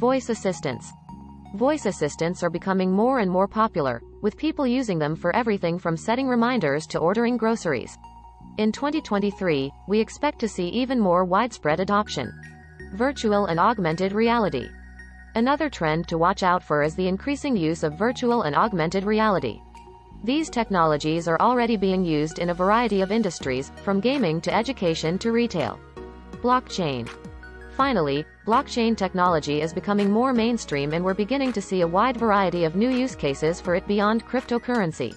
Voice assistants. Voice assistants are becoming more and more popular, with people using them for everything from setting reminders to ordering groceries. In 2023, we expect to see even more widespread adoption. Virtual and augmented reality. Another trend to watch out for is the increasing use of virtual and augmented reality. These technologies are already being used in a variety of industries, from gaming to education to retail. Blockchain. Finally, blockchain technology is becoming more mainstream and we're beginning to see a wide variety of new use cases for it beyond cryptocurrency.